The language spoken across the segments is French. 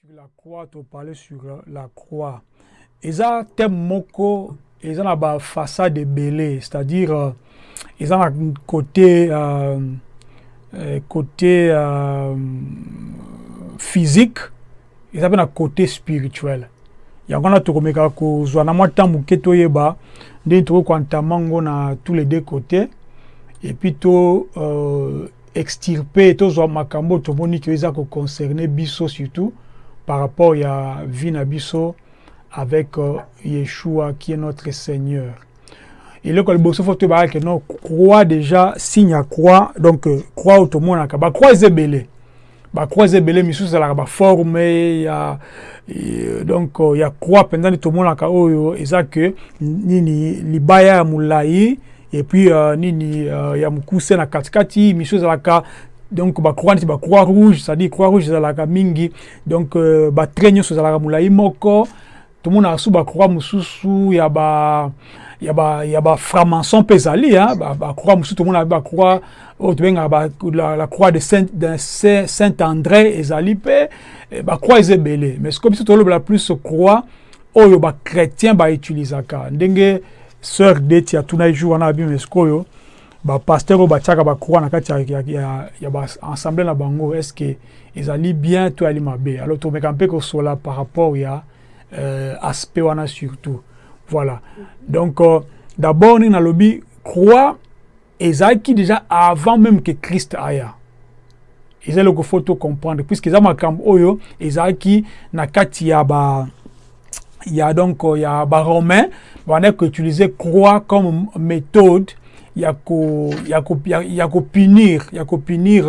sur la croix toparle sur la croix. Eza thème moko eza na bafaçade ebele c'est-à-dire euh, eza na côté euh, euh, côté euh, physique eza mpe na côté spirituel. Yango wana tokomeka kozwa na mwa ntango moke toyeba ndenge tokokwantama ngo na tous les deux côtés et puis to euh, extirper tozwa makambo tomoni ke eza koconcerne biso surtout par rapport ya vie na biso avec euh, Yeshua qui est notre Seigneur. eloko ya liboso fo toyebaka ke non croix déjà signe ya croix donc euh, croix oyo tomonaka bacroix eza ebele bacroix eza ebele misusu ezalaka baforme ya donc euh, ya croix mpenza nde tomonaka oyo eza ke nini libaya ya molai et puis uh, nini ya mokuse na katikati misusu ezalaka donc bacroix neti bacroix rouge c'est-à-dire croix rouge ezalaka mingi. Donc uh, batrait nyonso ezalaka molai moko. Tomonaka su bacroix mosusu ya ba ya ya croix mosusu ba, la, la croix de saint, de saint, saint andré ezali mpe. Eh, bacroix eza ebele. Mais sikoyo biso tolobela plus croix oyo bachrétien bautilisaka ndenge sœur deti atuna jour wana abi mais sikoyo bapaster oyo batiaka bacroix na kati ya, ya, ya, baensemble na bango est ce que ezali bien to ali mabe? Alors tomeka mpe kosola par rapport ya euh, aspect wana surtout. Voilà. Donc euh, d'abord ndenge nalobi croix ezalaki déjà avant même que christ aya. Eza eloko fo to comprendre puisque eza makambo oyo ezalaki na kati ya ba ya donc ya baromain bandaki koutiliser croix comme méthode ya ko ya ko ya, ya kopunir ya kopunir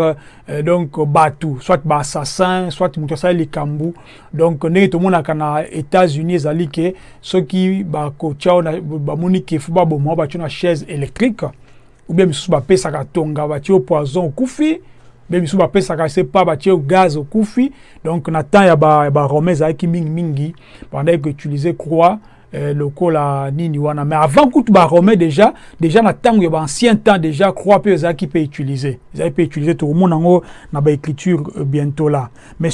euh, donc bato soit baassassin soit moto asali likambo donc ndenge tomonaka na états-unis ezali ke soki bakotya bamoni ke fo baboma batyo na chaise électrique ou bien misusu bapesaka tonga batie poison okufi mpe misusu bapesaka se pa batie gaz okufi. Donc na temps ya baromain ezalaki mingimingi bandaki koutiliser croix euh, lokola nini wana. Mais avant kutu baromain déjà déjà na ntango ya baancien temps déjà croix mpe ezalaki mpe utiliser. Ezalaki mpe utiliser tokomona yango na baécriture euh, bientôt là. Mais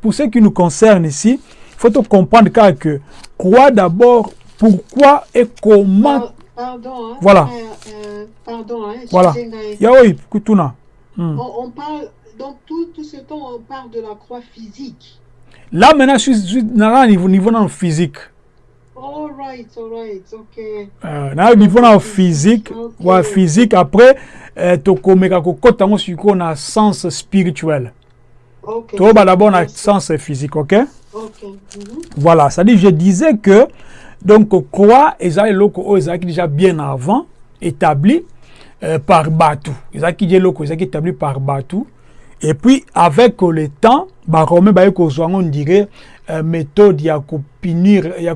pour ce qui nous concerne ici faut to comprendre kaka que croix d'abord pourquoi et comment Pardon, hein, Voilà. euh, euh, pardon, hein, voilà. excusez-moi. ya oyo kutuna. Hmm. On, on parle, donc tout, tout ce temps, on parle de la croix physique. là maintenant je suis, je suis niveau niveau physique All right, all right, ok. Euh, na niveau na physique Ok. wa physique après euh, tokomeka kokota yango sikoyo na sens spirituel Ok. toyoba d'abord na sens physique ok? Ok. mhm. voilà c'est à dire je disais que donc croix eza eloko oyo ezalaki déjà bien avant établi euh, par bato ezalaki dia eloko ezalaki établi par bato et puis avec le temps baromain baye kozwa yango on dirait méthode ya kopinir ya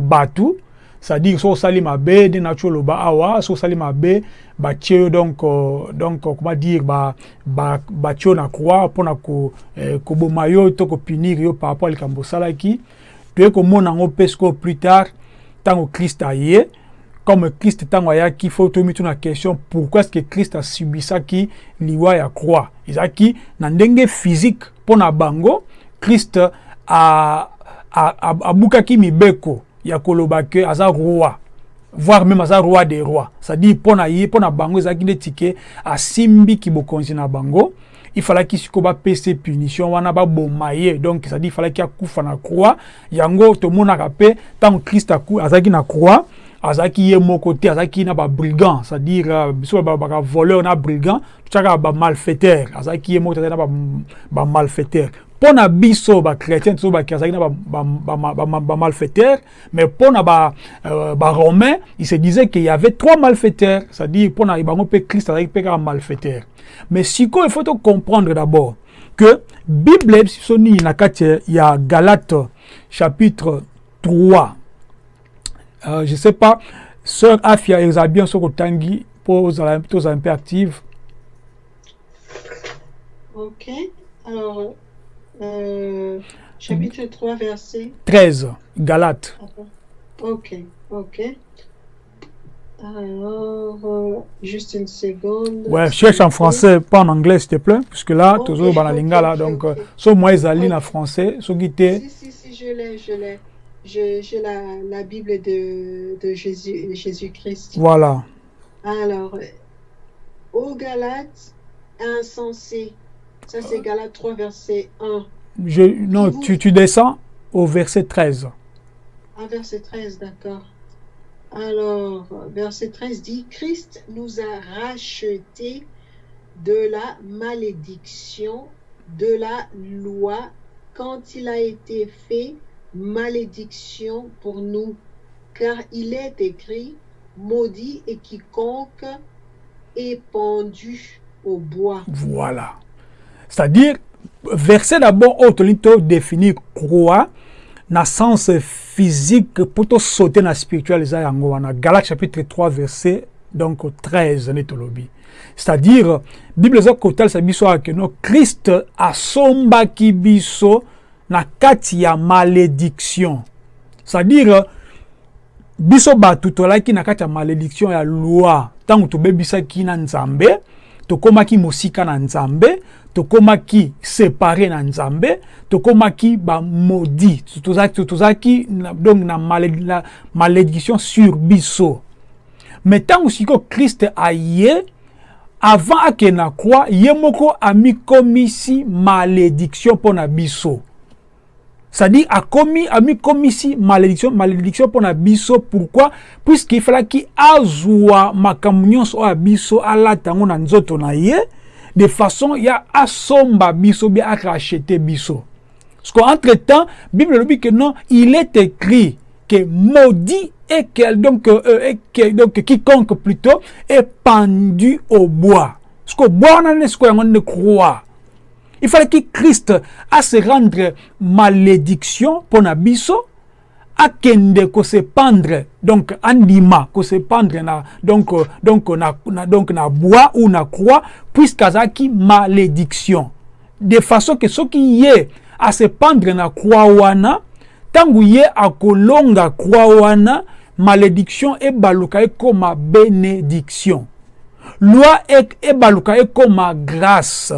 bato c'est-à-dire so osali mabe nati oloba awa so osali mabe batie yo donc euh, donc euh, comment dire ba ba batie yo na croix mpona ko eh, koboma yo to kopinir yo par rapport toye komona yango mpe sikoyo plus tard ntango christ aye comme christ ntango ayaki fo toyemi tuna question pourquoi est ce que christ asubisaki liwa ya croix ezalaki na ndenge physique mpo na bango christ a- a- a- abukaki mibeko ya koloba ke aza roi. Voire même aza roi des rois. C'est-à-dire na ye mpo na bango ezalaki neti ke asimbiki bokonzi na bango. Ifalaki sikoyo bapesa punition wana baboma ye donc c'est-à-dire ifalaki akufa na croix. Yango tomonaka mpe ntango aku- azalaki na croix azalaki ye moko te na babrigand c'est-à-dire euh, biso babaka voleur na brigand. Totiaka bamalfaiteur azalaki ye moko te azalaki na bamalfaiteur mpo na biso bachrétien tozo baki azalaki na bamalfaiteur mais mpo na ba, euh, baromain il se disait qu'il y avait trois malfaiteurs. C'est-à-dire mpo na bango mpe christ azalaki mpe kaka malfaiteur mais sikoyo il faut to comprendre d'abord que bible biso nini na kati ya galate chapitre 3 euh, je sais pas sœur afia ezala bien soki otangi mpo ozala active Ok. Alors, euh, chapitre 3, verset. 13 galate Ok, ok. Alors, euh, juste une seconde. Ouais, cherche en français, pas en anglais, s'il te plaît, puisque là, toujours dans la lingala, donc, euh, so moi, ils en Ok. français, était, Si, si, si, je l'ai, je l'ai. J'ai la, la Bible de, de Jésus, Jésus-Christ. voilà. Alors, aux Galates, insensé. Ça, c'est Galates 3, verset 1. Je, non, vous- tu, tu descends au verset 13. Ah, verset 13, d'accord. Alors, verset 13 dit, Christ nous a rachetés de la malédiction de la loi quand il a été fait malédiction pour nous, car il est écrit, maudit et quiconque est pendu au bois. Voilà. C'est-à-dire, verset d'abord, autre définir croix, na sens physique, pour te sauter na spirituel, eza yango wana. Galates chapitre 3, verset donc 13, netolobi. C'est-à-dire, Bible eza kotalisa biso ke no Christ asombaki biso na kati ya malédiction. C'est-à-dire, biso bato tolaki na kati ya malédiction ya loi ntango tobebisaki na nzambe tokomaki mosika na nzambe tokomaki separe na nzambe tokomaki bamodi tozalaki donc na malé- na malédiction sur biso. Me ntango sikoyo kriste aye avant akende na croix ye moko amikomisi malédiction mpo na biso. C'est-à-dire akomi amikomisi malédiction malédiction mpo na biso. Pourquoi? Puisque ifalaki azwa makambo nyonso oyo biso alata yango na nzoto na ye de façon ya asomba biso bia arachete biso. Parce qu'entre temps bible elobi que non il est écrit que maudit et que donc, euh, et que, donc quiconque plutôt est pendu au bois. Parce que bois nde sikoyo yango nde croix il fallait que Christ se rendre malédiction pour na biso akende ko se pendre. Donc andima ko se pendre na donc euh, donc na, na donc na bois ou na croix puisqu'azaki malédiction. De façon que soki ye a se pendre na croix wana ntango ye akolonga croix wana malédiction ebaluka ekoma bénédiction. Loi e- ebaluka ekoma grâce.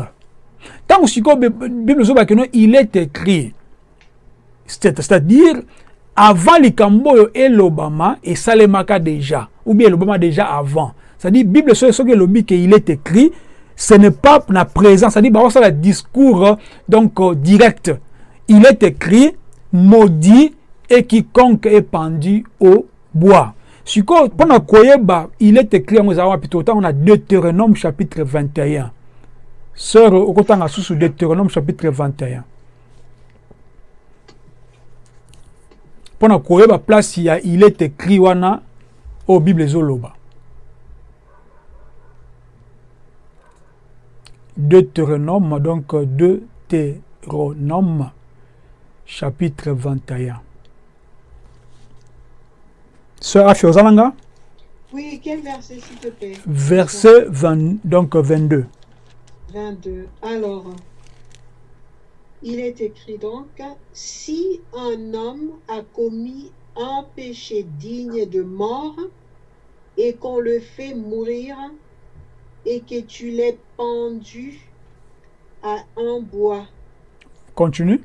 Ntango sikoyo Bi- bible ezobaki no il est écrit. C'est- c'est-à-dire avant likambo oyo elobama esalemaka déjà ou bien elobama déjà avant. C'est-à-dire bible soki soki est écrit ce n'est pas na présent c'est-à-dire bakosala discours euh, donc euh, direct. Il est écrit maudit et quiconque est pendu au bois. Sikoyo mpona koyeba il est écrit yango ezala na deutéronome chapitre 21 sœur okotanga susu deutéronome chapitre 21 mpona koyeba place ya il est écrit wana oyo bible ezoloba. Deutéronome donc deutéronome chapitre 21 sœur afi oza nanga Oui, quel verset, s'il te plaît? Verset 20, donc 22 22. Alors, il est écrit donc, si un homme a commis un péché digne de mort et qu'on le fait mourir et que tu l'aies pendu à un bois, continue.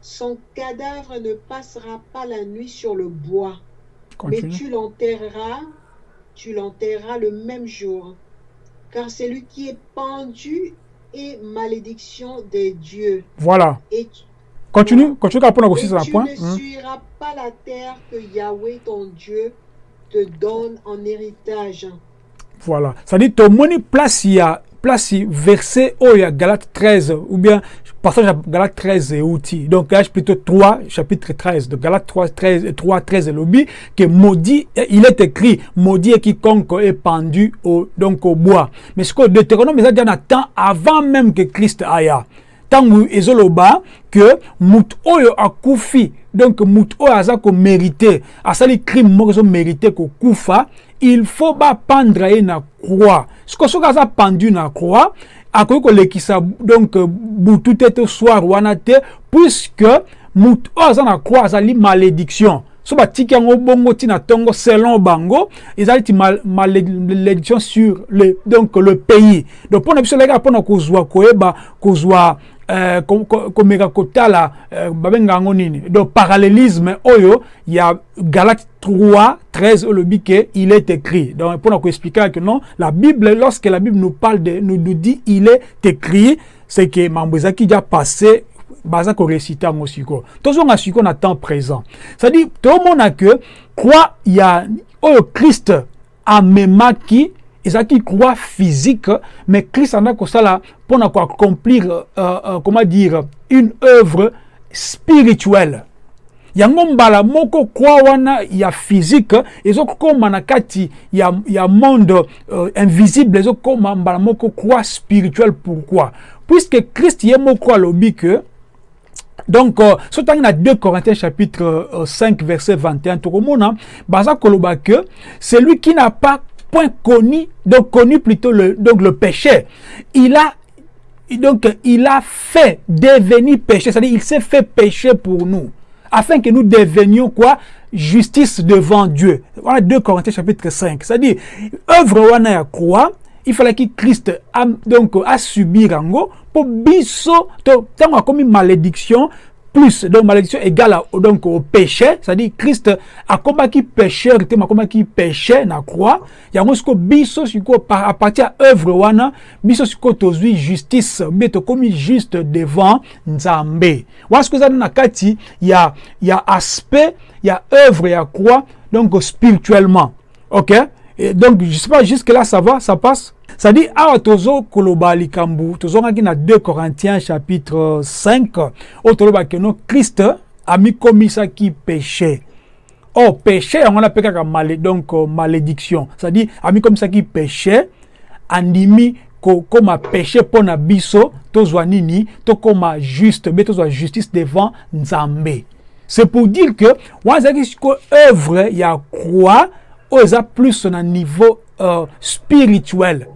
Son cadavre ne passera pas la nuit sur le bois, mais continue. tu l'enterreras, tu l'enterreras le même jour. Car celui qui est pendu est malédiction des dieux. voilà Et tu, continue continue mpona et kosisa na tu point ne Hmm. suivras pas la terre que Yahweh ton Dieu te donne en héritage. Voilà. C'est-à-dire, tomoni place ya place verset oyo ya Galate 13 ou bien passage à Galate 13 et outil. Donc là, plutôt 3 chapitre 13 de Galate 3 13 3 13 lobby que maudit il est écrit maudit et quiconque est pendu au donc au bois. Mais ce que Deutéronome ça déjà temps avant même que Christ aya. ntango ezoloba ke motu oyo akufi donc motu oyo aza komérite asali crime moko ezomérite kokufa il faut bapendre ye na croix. Siko soki aza pendu na croix akoki kolekisa donc butu te to soir wana te puisque motu oyo na croix malédiction. So batiki yango bongo ntina ntongo selon bango ezali ti malédiction sur le, donc le pays. Donc mpona biso eleki mpona kozwa koyeba kozwa euh, komeka kotala euh, babenga yango nini? Donc parallélisme oyo ya galate 3 13 olobi ke il est écrit. Donc mpona koexplike que non la bible lorsque la bible nous parle de nous, nous dit il est écrit c'est que mambo ezalaki déjà passé baza korecite yango sikoyo tozonga sikoyo na temps présent. C'est-à-dire tomona ke croix ya oyo christ amemaki ezalaki croix physique mais christ anda kosala mpona koaccomplir euh, euh, comment dire une œuvre spirituelle. Yango mbala moko croix wana ya physique ezokóma na kati ya, ya monde euh, invisible ezokóma mbala moko croix spirituelle. Pourquoi? Puisque christ ye moko alobi que donc euh, so ntangi na 2 corinthiens chapitre euh, 5 verset 21 tokomona baza koloba que celui qui n'a pas point connu donc connu plutôt le, donc le péché. Il a donc il a fait devenir péché c'est-à-dire il s'est fait péché pour nous afin que nous devenions quoi? Justice devant Dieu. Voilà 2 Corinthiens chapitre 5 c'est-à-dire œuvre wana ya croix il fallait que Christ a, donc a subi rango pour biso tango comme malédiction plus. Donc malédiction égale à, donc au péché. C'est-à-dire Christ a combat qui pécheur te combat qui péché na croix. Yango siko biso siko à partir à œuvre wana biso tozwi justice mais to comme juste devant Nzambe. Wana siko za na kati ya ya aspect ya œuvre ya croix donc spirituellement. OK? Et donc je sais pas jusque là ça va ça passe? Ça dit awa tozo koloba likambu tozongaki na 2 corinthiens chapitre 5 oyo tolobaki no christ amikomisaki péché. Or péché yango na mpe kaka malé, donc uh, malédiction. C'est-à-dire amikomisaki péché andimi kokoma péché mpo na biso tozwa nini tokoma juste justice devant nzambe. C'est pour dire que sikoyo œuvre ya croix oyo eza plus na niveau euh, spirituel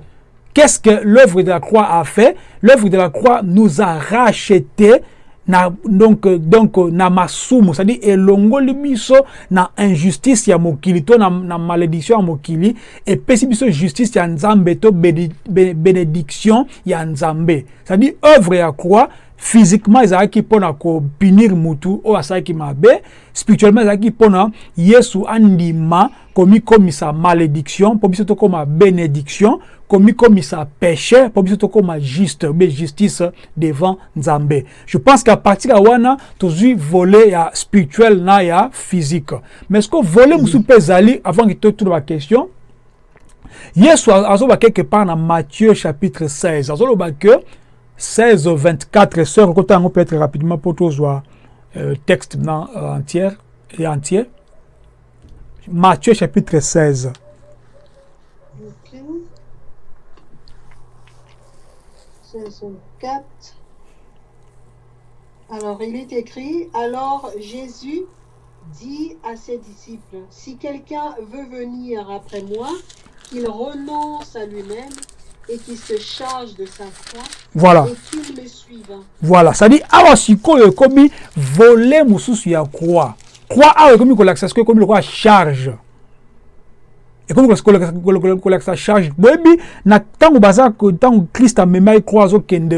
Qu'est-ce que l'œuvre de la croix a fait? L'œuvre de la croix nous a racheté na donc donc na masumu c'est-à-dire elongoli biso na injustice ya mokili to na, na malédiction ya mokili epesi biso justice ya nzambe to bénédiction ya nzambe. Œuvre ya croix physiquement ezalaki mpona kopinir mutu oyo asalaki mabe. Spirituellement ezalaki mpona yesu andima komikomisa malédiction mpo biso tokóma bénédiction komikomisa péché mpo biso tokóma juste be justice devant nzambe. Je pense qu'à partir ya wana tozwi volet ya spirituel na ya physique. Mais ceque volet mosusu mpe ezali avant ke totuna baquestion yesu azoba quelque part na matthieu chapitre 16 azoloba que 16 24 sœur kota yango peut-être rapidement pour tozwa euh, texte na euh, entière et entier Matthieu chapitre 16 Ok. 16, 4. Alors, il est écrit, alors Jésus dit à ses disciples, si quelqu'un veut venir après moi, qu'il renonce à lui-même et qu'il se charge de sa croix voilà. et qu'il me suive. voilà. C'est-à-dire awa sikoyo ekomi volet mosusu ya croix. Croix awa ekomi kolakisa sikoyo ekomi lokola charge ekomi kolakisa charge boyebi na ntango baza ntango christ amemaki croix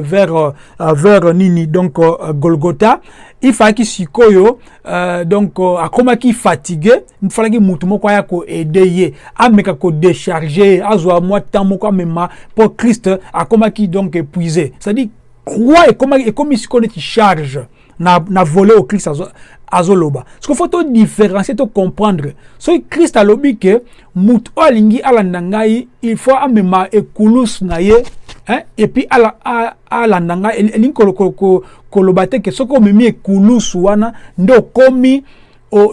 vers, uh, vers nini donc uh, golgotha. Ifalaki sikoyo donc akomaki fatigue falaki mutu moko aya koede ye ameka kodécharge ye azwa mwa temps moko amema mpo christ akomaki donc épuisé. C'est-à-dire croix ekomi, sikoyo neti charge. Na, na volet oyo christ azoloba soki fo todifferencie tocomprendre soki krist alobi ke motu oyo alingi alanda ngai il faut amema ekulusu na ye hein? epuis alanda ngai elingi koloba te ke soki omemi ekulusu wana nde okomi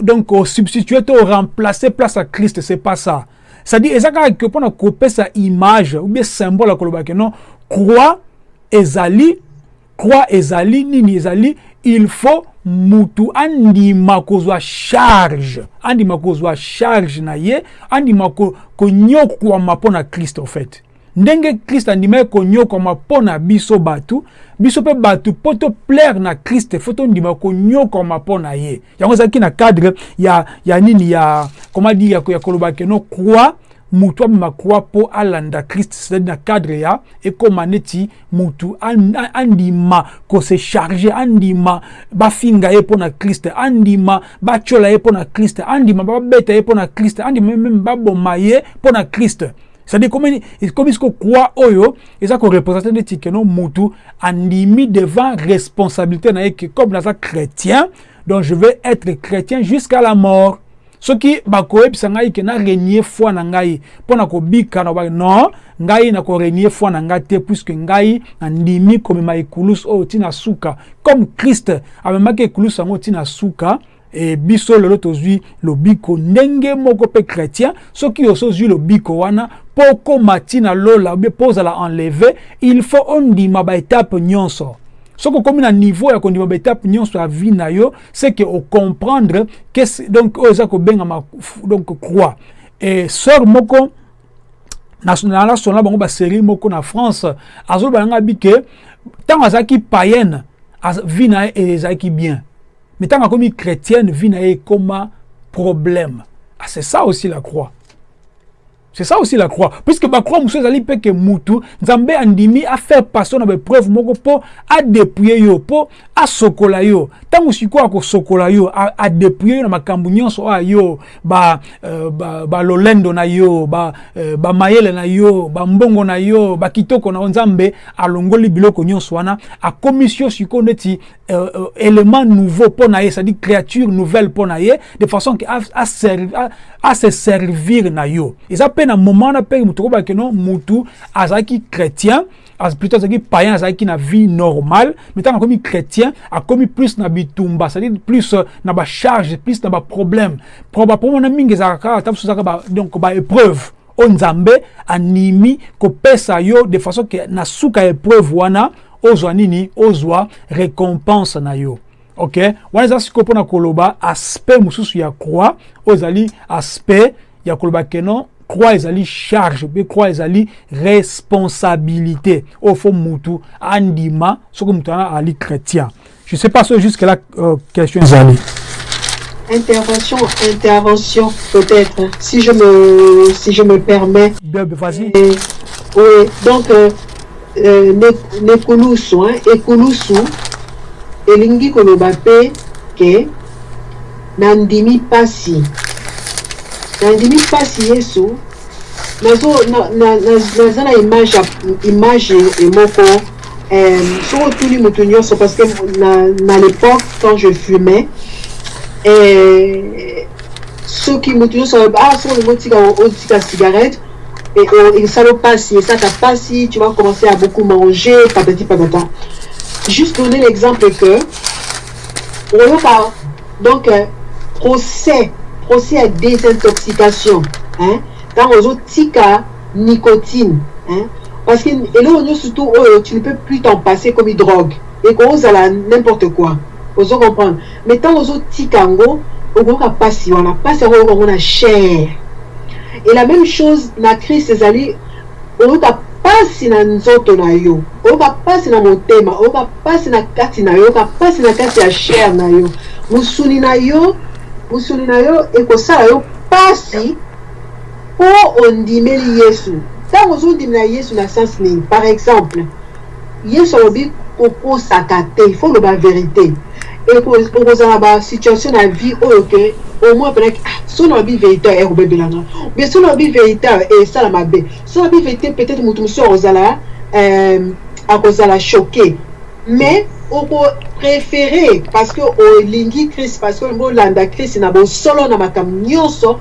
donc osubstitue to oremplace place ya krist c'est pas ça c'est-à-dire eza kaka ke mpona kopesa image ou bien symbole akoloba non croix ezali croix ezali nini ezali il faut mutu andima kozwa charge andima kozwa charge na ye andima konyokwama mpo na kristo fait ndenge kristo andimaki konyokwama mpo na biso bato biso mpe bato mpo toplaire na kriste fo tondima konyokwama mpo na ye. Yango ezalaki na cadre ya, ya nini ya koma dire ya, ya koloba keno croix mutu croix mpo alanda kriste c'est na cadre ya ekóma neti mutu andima kose charge andima bafinga ye mpo na andima batyola ye mpo na andima babeta ye mpo na andima meme baboma ye mpo na c'est-à-dire siko croix oyo eza korepresente neti keno mutu andimi devant responsabilité na comme naza chrétien donc je vais être chrétien jusqu'à la mort soki bakoyebisa ngai ke narenie foi na ngai mpo na kobika na non ngai nakorenie foi na ngai te puiske ngai nandimi komema ekulusu oyo ntina suka. Comme kriste amemaki ekulusu yango ntina suka e biso lelo tozwi lobiko. Ndenge moko mpe chrétien soki oso ozwi lobiko wana mpo okóma ntina lola obie mpo ozala enleve il faut ondima baetape nyonso soki okomi na niveau ya kondima baetape nyonso ya vie na yo c'est que ocomprendre donc oyo eza kobengama donc croix. E sœur moko nalasona bango basérie moko na france azoloba nanga bi ke ntango azalaki païenne vie na ye ezalaki bien. Mais ntango akomi chrétienne vie na ye ekoma problème. Ah, c'est ça aussi la croix c'est ça aussi la croix. Puisque bacroix mosusu ezali mpe ke mutu nzambe andimi afaire passion na baepreuve moko mpo adepouye yo mpo asokola yo. Ntango sikoyo akosokola yo adepouye yo na makambo nyonso oyo yo balolendo uh, ba, ba na yo bamayele ba na yo bambongo na yo bakitoko na yo nzambe alongoli biloko nyonso akomisi yo sikoyo neti uh, uh, élément nouveau mpo na ye c'est-à-dire créature nouvelle mpo na de façon ke ase servir na yo. Eza mpe na moment wana mpe motu okobaki no mutu azalaki chrétien plutôt azalaki païen azalaki na vie normale mais ntango akomi chrétien akomi plus na bitumba c'est-à-dire plus na bacharge plus na baproblème baproblème wana mingi ezalaka kaka ata mosusu ezalaka donc baépreuve oyo nzambe animi kopesa yo de façon ke na suka épreuve wana ozwa nini? Ozwa récompense na yo. Ok? Wana eza sikoyo mpona koloba aspect mosusu ya croix oyo ezali aspect ya koloba keno croix ezali charge mpe croix ezali responsabilité. Oyo fo mutu andima soki mutu wana ali chrétien. Je sais pas so jusque là euh, question ezali intervention intervention peut-être si je me si je me permets. Vas-y. Oui donc euh, euh, nekulusu hein, ekulusu elingi koloba mpe ke nandimi mpasi nandimi mpasi yesu. Naza na image image moko soki otuli moto nyonso parce que na, na l'époque quand je fumais soki moto nyonso ah soki olingi otika otika cigarette esala mpasi esalaka mpasi tu vas commencer à beaucoup manger patati patata juste donner l'exemple que donc procès procès ya désintoxication hein? ntango ozotika nicotine hein? parce que eloko nyonso surtout oyo tu ne peux plus t'en passer comme drogue. Ekozala n'importe quoi. Ozo comprendre mais ntango ozotika yango okoyoka mpasi wana mpasi yango oyoka yango na chair. Et la même chose na christ ezali oyoka mpasi na nzoto na yo. Oyoka mpasi na motema oyoka mpasi na kati na yo. Oyoka mpasi na kati ya chair na yo. Mosuni na yo mosuni na yo ekosala yo ondimeli yesu. Ntango yesu na sens nini? Par exemple yesu alobi te na vie oyo ke penaki ah, so nalobi vérité ekobebelanga mais nalobi vérité peut-être motu akozala euh, akozala choqué mais okopréféré parce que olingi christ parce que olingi olanda christ na bosolo na makambo nyonso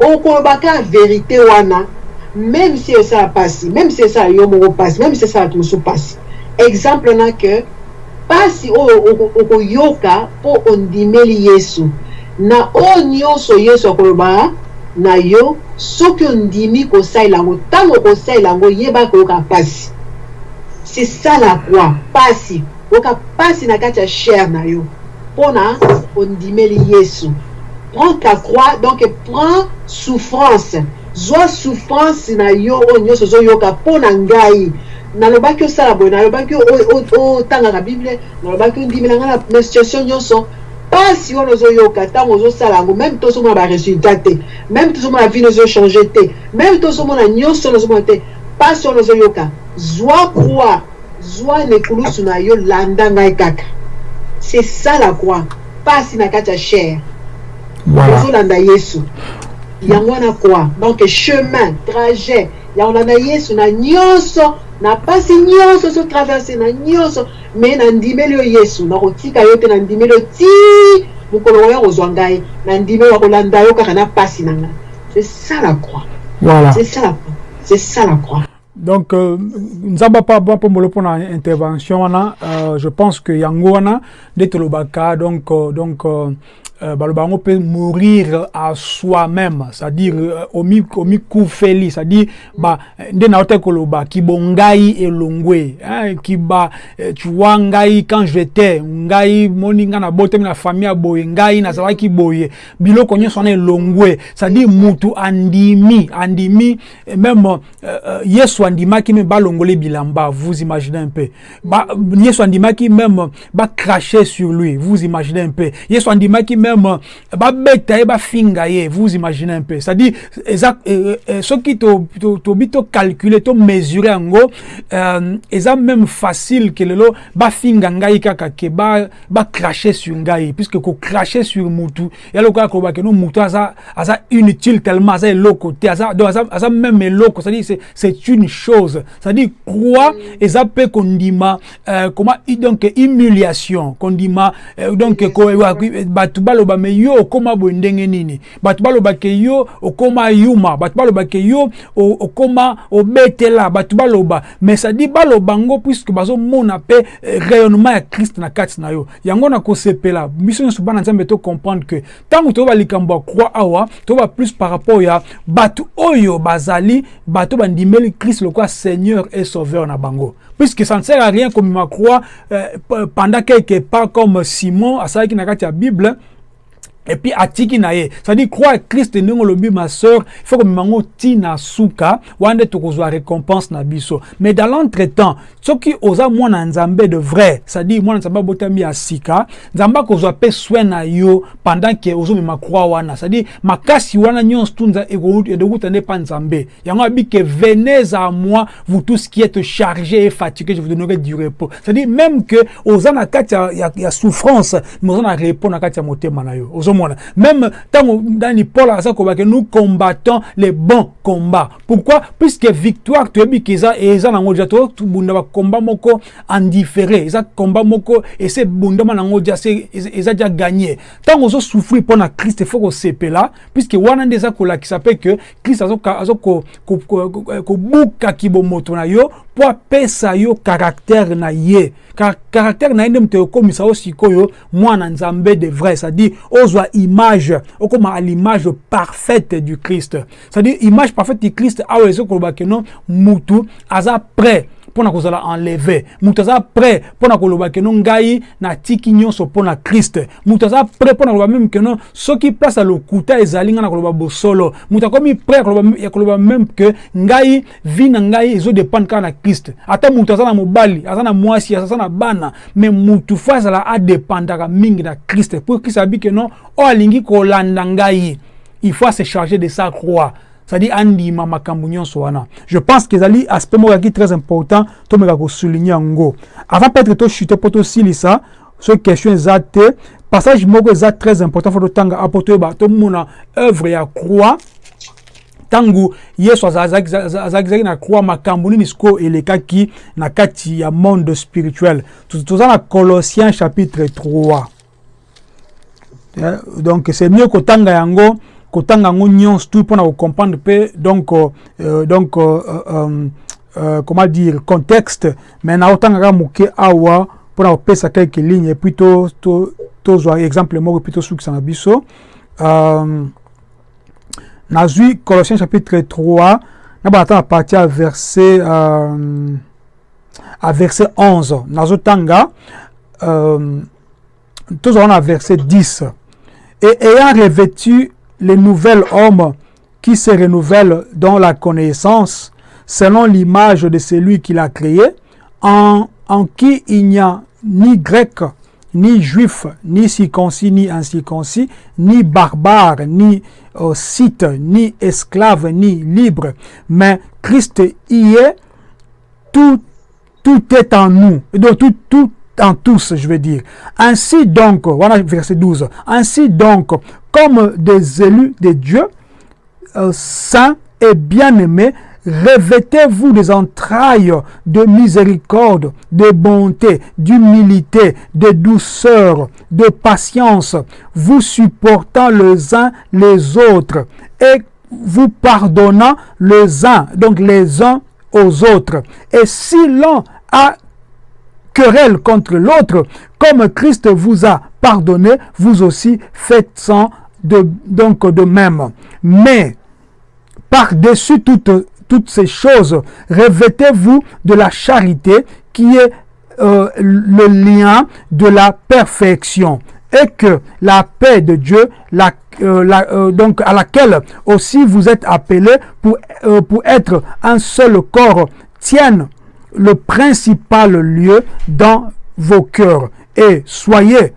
okolobaka vérité wana. Même si esala mpasi même si esala yo moko mpasi même si esala bato mosusu mpasi exemple na ke mpasi oyo okoyoka mpo ondimeli yesu. Na oyo nyonso yesu akoloba na yo soki ondimi kosalela yango ntango okosalela yango yeba koyoka mpasi c'est ça la croix. Mpasi oyoka mpasi na kati ya chair na yo mpona ondimeli yesu. Prends ta croix donc prends souffrance. Zwa souffrance na yo oyo nyonso ozoyoka mpo na ngai nalobaki osala boye nalobaki otangaka bible nalobaki ondimela ngai na situation meme tozomona vino wana ozoyoka zwa croix zwa nekulusu na yo landa ngai kaka. C'est ça la croix. Mpasi na kati ya chair. Ozolanda yesu. Yango wana croix. Donc chemin trajet. Ya kolanda yesu na nyonso na mpasi nyonso ozotraverse na nyonso. Me nandimeli yo yesu. Nakotika yo te nandimeli yo ti. Mokolo oya kozwa ngai nandimeli akolanda yo kaka na mpasi na ngai. C'est ça la croix. Voilà. c'est ça la croix. C'est ça la croix donc euh, nzamba pa mpombolo mpona intervention wana euh, je pense que yango wana nde tolobaka donc euh, donc euh, euh, baloba yango mpe mourir à soi-même c'est-à-dire euh, omi omikufeli c'est-à-dire ba nde na koloba kibongai elongwe hein, kiba eh, tu vois ngai quand j'étais ngai moni nga na botemi na famille ya boye ngai nazalaki boye biloko nyonso wana elongwe c'est-à-dire mutu andimi andimi même euh, euh, yesu andimaki meme balongole bilamba vous imaginez un peu. Ba, yesu andimaki même bacracher sur lui vous imaginez un peu. Yesu andimaki même babeta ye bafinga ye vous imaginez un peu. C'est-à-dire eza soki tobi tocalcule tomesure yango eza même facile ke lelo bafinga ngai kaka ke bacrache sur ngai puisque kocrache sur mutu ya lokola koloba ke no mutu aza, aza inutile tellement aza eloko te aza, donc aza, aza même eloko c'est-à-dire c'est une chose. C'est-à-dire croix eza mpe kondima euh, comment donc humiliation kondima euh, donc bato baloba me yo okóma boye ndenge nini? Bato balobake yo okóma yuma bato balobake yo okóma obetela bato baloba. Mais sadi baloba ngo puisque bazomona mpe rayonnement ya christ na kati na yo. Yango na kosepela biso nyonso bana nzambe tocomprendre que ntango toyoba likambo ya croix awa toyoba plus par rapport ya bato oyo bazali bato bandimeli christ lokola seigneur et sauveur na bango. Puisque ça ne sert à rien komema croix euh, pendant quelque part comme simon asalaki na kati bible et puis atiki na ye c'est-à-dire croire Christ ndenge olobi ma sœur il faut que mimango tina suka wande tokozwa récompense na biso. Mais dans l'entretemps soki oza mwana nzambe de vrai c'est-à-dire mwana nzambe abotami ya sika nzambe akozwa mpe soin na yo pendant ke ozomema croix wana. C'est-à-dire makasi wana nyonso tu edekuta nde pa nzambe. Yango abi ke venez à moi vous tous qui êtes chargés et fatigués je vous donnerai du repos. C'est-à-dire même que oza na kati ya, ya, ya souffrance mais oza na repos na kati ya motema na yo. Ozomona même ntango ndani paul aza kobake nous combattons les bons combats. Pourquoi? Puisque victoire toyebi ke eza eza nango dia tobunda bakomba moko en différé. Eza komba moko ese ebundama nango dia eza dia gagné. Ntango ozosouffrir mpo na krist ifo kosepela puisque wana nde eza kolakisa mpe ke krist aza kobukaki bomoto na yo mpo apesa yo caractère na ye. Caractère na ye nde moto ekomisa yo sikoyo mwana nzambe de vrai c'est-à-dire ozwa image okoma à l'image parfaite du Christ. C'est-à-dire image parfaite du Christ awa ezokoloba ke non mutu aza prêt mpona kozala enlevé. Moto prêt mpona koloba ke no ngai natiki nyonso mpona krist moto aza prêt mpona koloba meme ke no soki place ya lokuta ezali ngai na koloba bosolo. Moto akomi prêt ya koloba meme ke ngai vi na ngai ezodépendre kaka na krist ata moto aza na mobali aza na mwasi aza na bana me motu fo azala adépendaka mingi na krist mpo krist abi ke no oyo alingi ngai. Il faut se charger de sa croix c'est-à-dire andima makambo nyonso je pense que ezali aspect moko yaki très important tomeka kosouligne yango avant peut-être tochute mpo tosilisa so question eza te passage moko eza très important fo totanga apo toyeba tomona œuvre ya croix ntango yesu azalaki na croix makambo nini sikoyo elekaki na kati ya monde spirituel toza na colossiens chapitre 3 donc c'est mieux kotanga yango kotanga yango nyonso mpe donc euh, donc euh, euh, euh, comment dire contexte mais naotangaka moke awa mpona lignes epuis tozwa to, exemple moko epuis tosukisa na biso. Euh, colossiens chapitre 3 na bana na parti verset à verset 11 nazotanga euh, tozwa na verset 10 et ayant revêtu le nouvel homme qui se renouvelle dans la connaissance selon l'image de celui qui l'a créé, en, qui il n'y a ni grec, ni juif, ni circoncis, ni incirconcis, ni barbare, ni euh, site, ni esclave, ni libre, mais Christ y est, tout, tout est en nous, donc tout, tout en tous, je veux dire. Ainsi donc, voilà verset 12, ainsi donc, comme des élus de Dieu, euh, saints et bien-aimés, revêtez-vous des entrailles de miséricorde, de bonté, d'humilité, de douceur, de patience, vous supportant les uns les autres et vous pardonnant les uns, donc les uns aux autres. Et si l'un a querelle contre l'autre, comme Christ vous a pardonné, vous aussi faites sans donc de même. Mais par-dessus toutes, toutes ces choses, revêtez-vous de la charité qui est euh, le lien de la perfection et que la paix de Dieu, euh, euh, donc à laquelle aussi vous êtes appelés pour, pour être un seul corps, tienne le principal lieu dans vos cœurs. Et soyez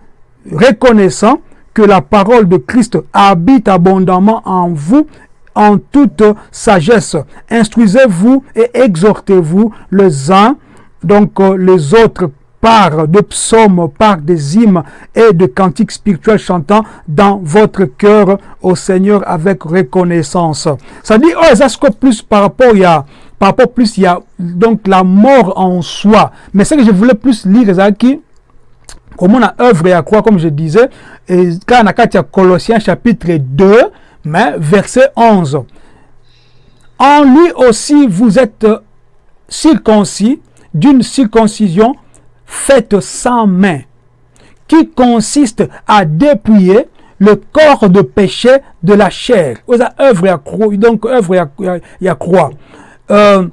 reconnaissants que la parole de Christ habite abondamment en vous en toute sagesse. Instruisez-vous et exhortez-vous les uns, donc euh, les autres par de psaumes, par des hymnes et de cantiques spirituels chantant dans votre cœur au Seigneur avec reconnaissance. Ça dit, oh, ça que plus par rapport, il y a, par rapport plus, il y a donc la mort en soi. Mais ce que je voulais plus lire, c'est qui, comment on a œuvre à croire, comme je disais, quand on a Colossiens chapitre 2, mais verset 11. En lui aussi vous êtes circoncis d'une circoncision faite sans main, qui consiste à dépouiller le corps de péché de la chair. Œuvre croix, donc œuvre à croix. Euh,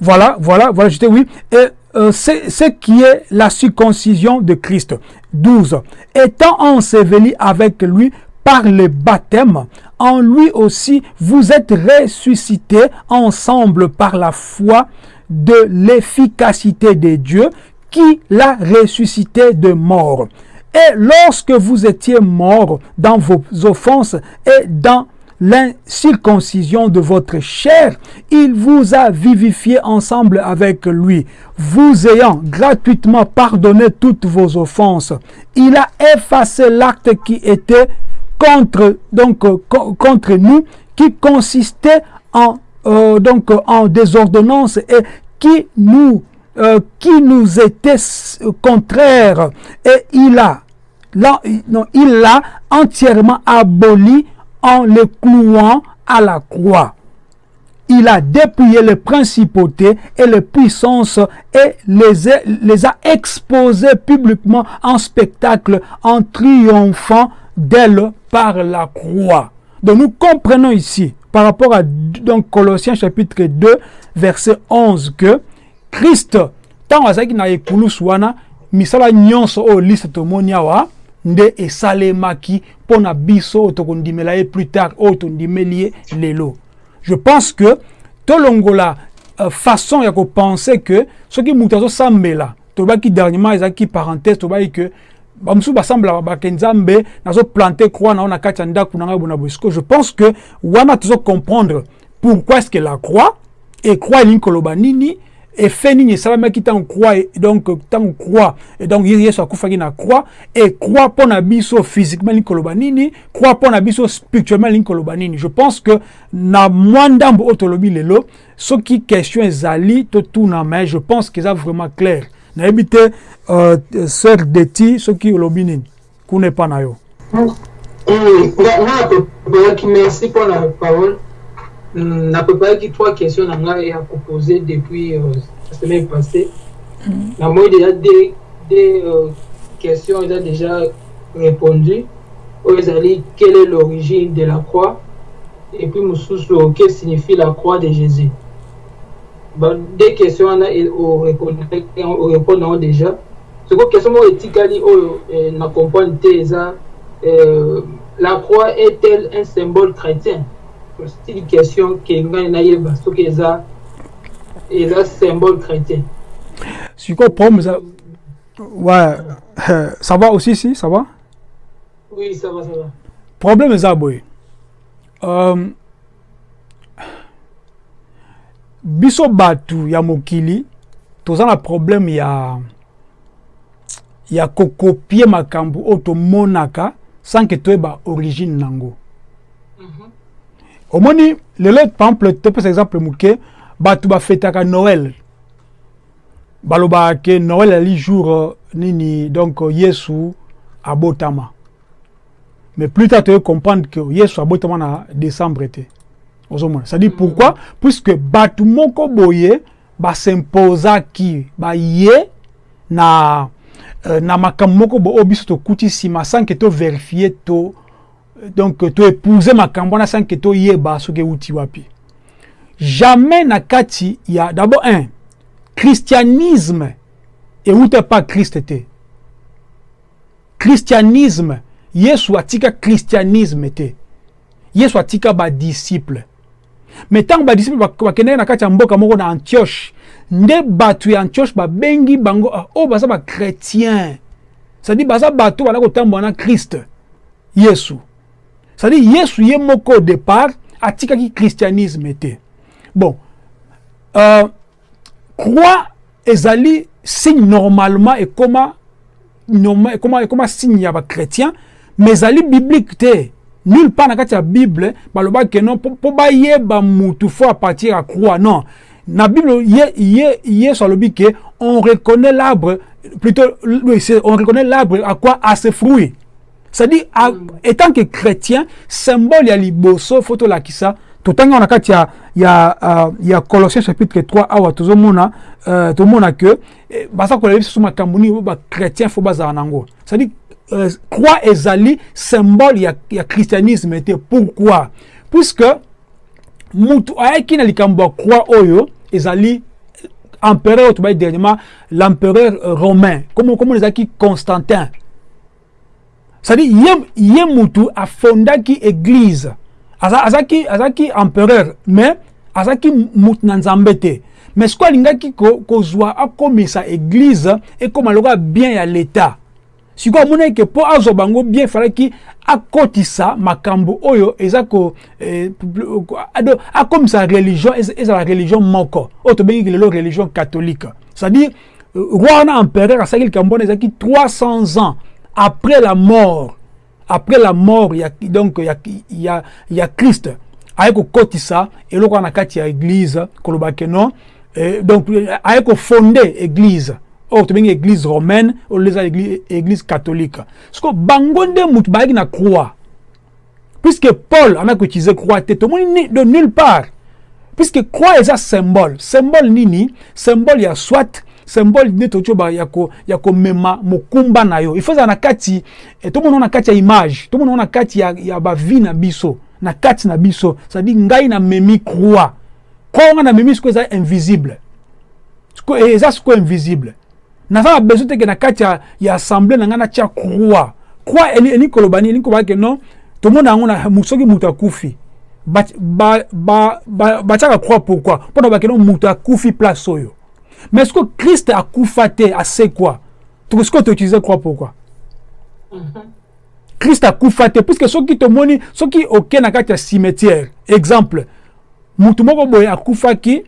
voilà, voilà, voilà, j'étais oui. Et euh, ce qui est la circoncision de Christ. 12. Étant enseveli avec lui par le baptême, en lui aussi vous êtes ressuscités ensemble par la foi de l'efficacité de Dieu qui l'a ressuscité de mort. Et lorsque vous étiez mort dans vos offenses et dans l'incirconcision de votre chair, il vous a vivifié ensemble avec lui, vous ayant gratuitement pardonné toutes vos offenses. Il a effacé l'acte qui était contre, donc, euh, contre nous qui consistait en, euh, donc, en désordonnance et qui nous, euh, qui nous était contraire. Et il a, non, il l'a entièrement aboli en le clouant à la croix. Il a dépouillé les principautés et les puissances et les, les a exposées publiquement en spectacle en triomphant d'elle par la croix. Donc nous comprenons ici, par rapport à donc, Colossiens chapitre 2, verset 11, que Christ, tant azalaki na ekulusu wana, misala nyonso oyo liste nde esalemaki mpo na biso oyo tokondimela ye plus tard oyo tondimeli lelo. Je pense que tolongola uh, façon ya kopense que soki moto azosambela tolobaki dernièrement ezalaki parenthèse tolobaki que bamosusu basamblaka bake nzambe nazoplante croix na yo na kati ya ndako na ngai bona boye siko je pense que wana tozocomprendre pourquoi est ce que la croix e croix elingi nini efe nini esalamaki ntango croix donc ntango croix et donc yesu akufaki na croix e croix mpo na biso physiquement elingi koloba nini croix mpo na biso spirituellement elingi koloba nini je pense que na mwa ndambo oyo tolobi lelo soki question ezali totuna mais je pense que eza vraiment clair nayebi te uh, sœur deti soki olobi nini kuna epa na yo nga apropayaki merci mpo na parole napropayaki trois questions na ngai ya kopose depuis euh, la semaine passée. Namoni déjà deux, deux euh, questions eza déjà répondu oyo ezali quelle est l'origine de la croix? Et puis mosusu que signifie la croix de jésus? Ba deux questions wana orépondre yango déjà. Soko question moko etikali oyo na comprendre te eza la croix est-elle un symbole chrétien? C'est une question que ngai nayeba soki eza eza symbole chrétien. Sikoyo problème eza ouais ça va aussi si ça va? Oui ça va ça va. Problème eza boye um, biso bato ya mokili toza na problème ya ya kokopie makambo oyo tomonaka sans ke toyeba origine nango. Mhm. Omoni lelo par exemple topesa exemple moke bato bafetaka noël. Balobaka ke noël ali jour euh, nini donc euh, yesu abotama mais plus tard toye comprendre que yesu abotama na décembre te ozomona c'est à dire pourquoi? Puisque bato moko boye baye na euh, na makambo moko bo oyo biso tokuti nsima sans ke toverifie to donc toépouze makambo wana sans ke toyeba soki euti wapi. Jamais na kati ya d'abord un christianisme euta pa kriste te christianisme yesu atika christianisme te yesu atika badisciple me ntango badisciple bak- bakendaki na kati ya mboka moko na antioche nde bato ya antioche babengi bango ah, oyo baza bachrétien c'est-à-dire baza bato bana kotambola na kriste yesu c'est-à-dire yesu ye moko au départ atikaki christianisme bon euh, croix ezali signe normalement ekoma norma- ekoma ekoma signe ya bachrétien mais ezali biblique nulle part na kati bible balobaki non mpo bayeba mutu fo apartir ya croix. Non. Na bible ye, ye, yesu alobi ke on reconnaît l'arbre plutôt on reconnaît l'arbre à quoi? À ses fruits c'est-à-dire étant que chrétien symbole ya liboso fo tolakisa totanga wana kati ya, ya, uh, ya colossiens chapitre 3 awa tozomona uh, tomona ke eh, baza kolela biso so makambo nini oyo bachrétien fo bazala nango c'est-à-dire euh, croix ezali symbole ya, ya christianisme te pourquoi? Puisque mutu ayaki na likambo ya croix oyo ezali empereur oyo tobayi dernièrement l'empereur euh, romain. Comme comme ezalaki constantin c'est-à-dire ye, ye mutu afondaki église. Aza- azalaki azalaki empereur mais azalaki mutu na nzambe te. Mais sikoyo alingaki ko- kozwa akomisa église ekóma lokola bien ya l'état. Sikoyo amonaki ke mpo azwa bango bien efalaki akotisa makambo oyo eza ko eh, pl- ko- ado- akomisa religion ez- ezala religion moko. Oyo tobengiki lelo religion catholique. C'est-à-dire euh, roi empereur likambo wana ezalaki 300 ans après la mort après la mort ya, donc ya, ya, ya christ. Aye kokotisa eloko wana na kati ya église koloba ke non. Eh, donc eh, aye kofonde église. Oyo tobengi église romaine oyo eza église, église catholique. Siko bango nde mutu bayaki na croix. Puisque paul ana koutilize croix te tomoni ni- de nulle part. Puisque croix eza symbole. Symbole nini? Symbole ya soit symbole nde toti oyo ba- ya ko- ya komema mokumba na yo. Ifo ezala na kati eh, tomona ngo na kati ya image tomona ngo na kati ya, ya na biso na kati na biso. Cestadire ngai namemi croix. Croix nga namemi sikoyo eza invisible. Eza sikoyo invisible. Naza na besoin teke na kati ya, ya assemblée na ngai natya croix. Croix eli- elingi koloba nini elingi koloba ke non tomona yango na soki moto akufi. Batiaka ba, ba, ba, batiaka croix pourquoi? Mpona bakeno moto akufi place oyo mais sikoyo kriste akufa te asekwa Toko- sikoyo toutilize croix pourquoi? Kriste akufa te puisque soki tomoni soki oke na kati ya cimetière. Exemple mutu moko boye akufaki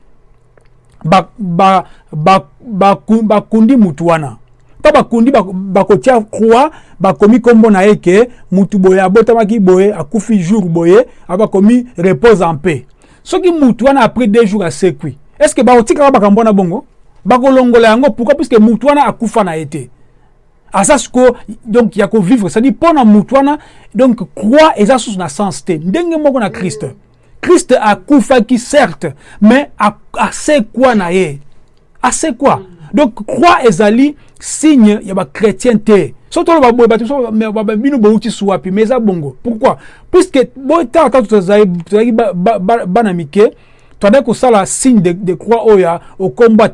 bakundi ba, ba, ba, baku- bakundi mutu wana. Ntango bakundi bak- bakotia croix bakomi nkombo na ye ke mutu boye abotamaki boye akufi jour boye abakomi repose en paix. Soki mutu wana après deux jours asekwi est ce que bakotikaka makambo wana bongo? Bakolongola yango pourquoi? Puisque mutu wana akufa na ye te aza sikoyo donc ya kovivre c'est-à-dire mpo na mutu wana donc croix eza susu na sens te ndenge moko na kriste kriste akufaki certes mais asekwa na ye? Asekwa donc croix ezali signe ya bachrétien te so toloba boye bato bino bouti su wapi mais eza bongo. Pourquoi? Puisque botala kaka tozali tozalaki ba- ba- ba- toadaki kosala signe de, de croix oyo ya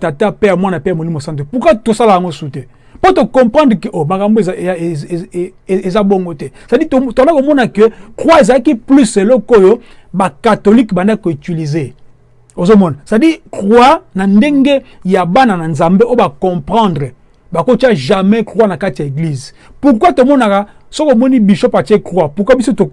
tata mpe ya mwana mpe ya molimo santo pourquoi tosala yango su te mpo tocomprendre ke oh, makambo eza- eza- eza- eza- bongo te. Cestadire toza komona ke croix ezalaki plus eloko oyo bakatholike bandaki koutilize. Ozomona. Cestadire croix na ndenge ya bana na nzambe oyo bacomprendre bakotia jamais croix na kati ya église. Pourquoi tomonaka? Soki omoni bishop atie croix pourquoi biso to-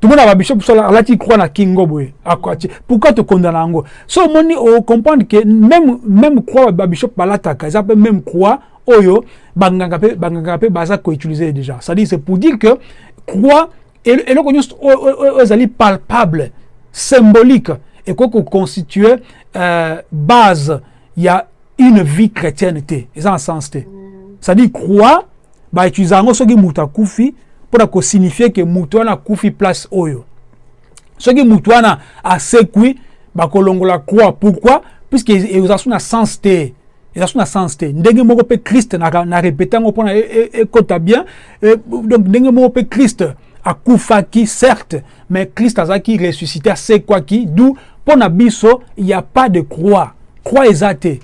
tokondana yango tomona babishop so alati croix na kingo boye akwati. Pourquoi tokondana yango so omoni ocomprendre ke même, même croix babishop balataka eza mpe même croix oyo banganga mpe banganga mpe baza koutilize déjà. C'est-à-dire c'est pour dire que nyonso oyo- oyo oyo ezali palpable symbolique ekoki koconstitue euh, base ya une vie chrétienne te. Eza na sens te. C'est-à-dire croix bautilize yango soki moto akufi mpona kosignifie ke moto wana akufi place oyo soki moto wana asekwi bakolongola croix pourquoi puisque eza so na sens te eza so na sens te ndenge moko mpe krist na, répéte yango mpona ekota bien eh, donc ndenge moko mpe krist akufaki certes mais krist azalaki ressuscité asekwaki du mpo na biso y a pas de croix croix eza te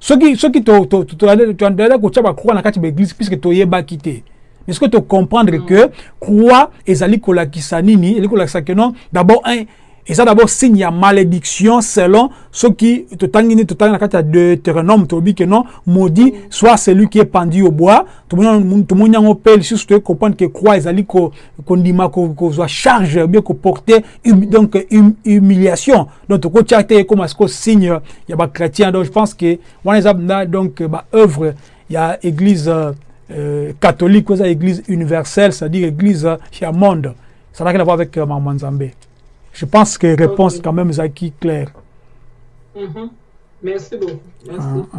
soki soki toandela kotia bacroix na kati ya baeglise puisque toyebaki te mais ce que tu comprendre que croix ezali kolakisa nini? Ezali kolakisa que non? D'abord un eza d'abord signe ya malédiction selon soki totangi nini totangi na kati ya deutéronome. Tolobi que non? Maudit soit celui qui est pendu au bois. Tomoni yango mpe lisusu toye comprendre que croix ezali kondima kozwa charge bien koporte donc hum, humiliation. Donc tokotia te ekoma siko signe ya bachrétien donc je pense que wana eza donc baœuvre ya église euh, catholique oza église universelle c'est-à-dire église ya monde ça n'a rien à voir avec euh, Maman Nzambé je pense que réponse Ok. quand même ezalaki claire Mhm. Merci beaucoup. Merci. Ah, ah.